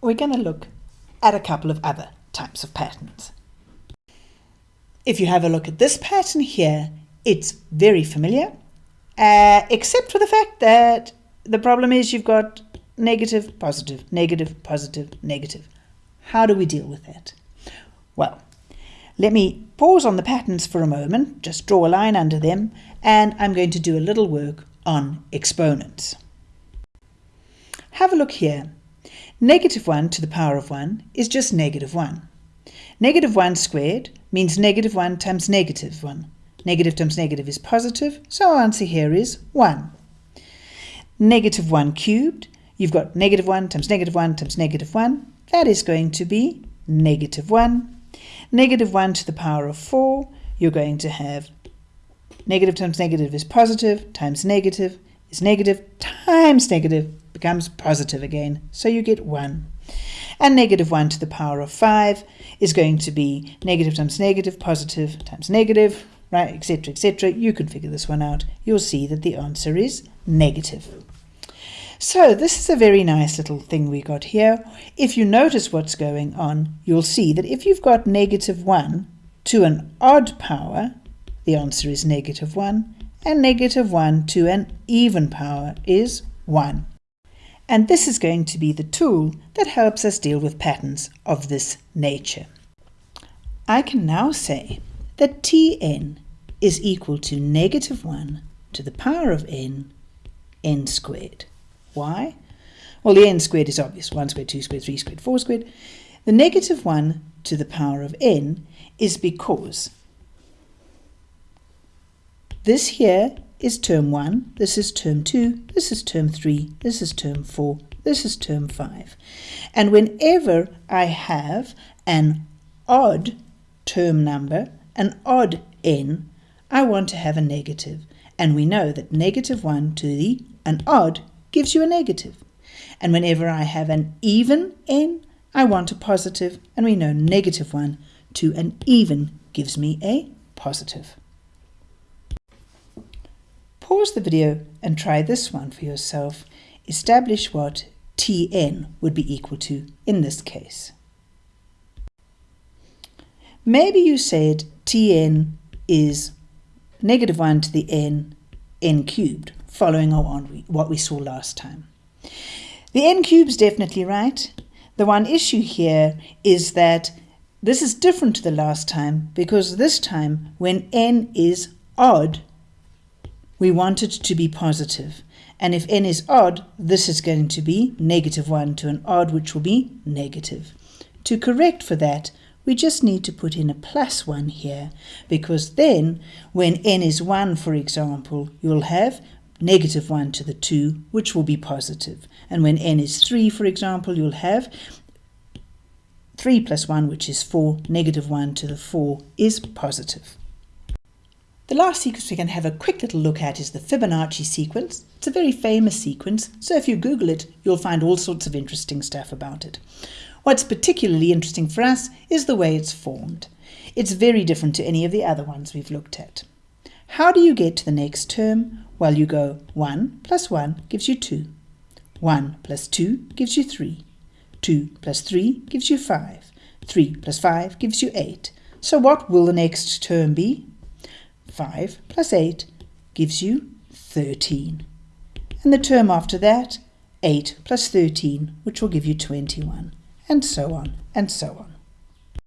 we're going to look at a couple of other types of patterns. If you have a look at this pattern here, it's very familiar, uh, except for the fact that the problem is you've got negative, positive, negative, positive, negative. How do we deal with that? Well, let me pause on the patterns for a moment, just draw a line under them, and I'm going to do a little work on exponents. Have a look here. Negative 1 to the power of 1 is just negative 1. Negative 1 squared means negative 1 times negative 1. Negative times negative is positive, so our answer here is 1. Negative 1 cubed, you've got negative 1 times negative 1 times negative 1. That is going to be negative 1. Negative 1 to the power of 4, you're going to have negative times negative is positive, times negative is negative, times negative becomes positive again, so you get 1. And negative 1 to the power of 5 is going to be negative times negative, positive times negative, right, etc., etc. You can figure this one out. You'll see that the answer is negative. So this is a very nice little thing we got here. If you notice what's going on, you'll see that if you've got negative 1 to an odd power, the answer is negative 1, and negative 1 to an even power is 1. And this is going to be the tool that helps us deal with patterns of this nature. I can now say that Tn is equal to negative 1 to the power of n, n squared. Why? Well, the n squared is obvious. 1 squared, 2 squared, 3 squared, 4 squared. The negative 1 to the power of n is because this here is term 1, this is term 2, this is term 3, this is term 4, this is term 5. And whenever I have an odd term number, an odd n, I want to have a negative. And we know that negative 1 to the an odd gives you a negative. And whenever I have an even n, I want a positive, and we know negative 1 to an even gives me a positive. Pause the video and try this one for yourself. Establish what Tn would be equal to in this case. Maybe you said Tn is negative 1 to the n, n cubed, following on what we saw last time. The n cube is definitely right. The one issue here is that this is different to the last time because this time when n is odd, we want it to be positive. And if n is odd, this is going to be negative 1 to an odd, which will be negative. To correct for that, we just need to put in a plus 1 here, because then, when n is 1, for example, you'll have negative 1 to the 2, which will be positive. And when n is 3, for example, you'll have 3 plus 1, which is 4, negative 1 to the 4 is positive. The last sequence we can have a quick little look at is the Fibonacci sequence. It's a very famous sequence, so if you Google it, you'll find all sorts of interesting stuff about it. What's particularly interesting for us is the way it's formed. It's very different to any of the other ones we've looked at. How do you get to the next term? Well, you go 1 plus 1 gives you 2. 1 plus 2 gives you 3. 2 plus 3 gives you 5. 3 plus 5 gives you 8. So what will the next term be? 5 plus 8 gives you 13. And the term after that, 8 plus 13, which will give you 21, and so on and so on.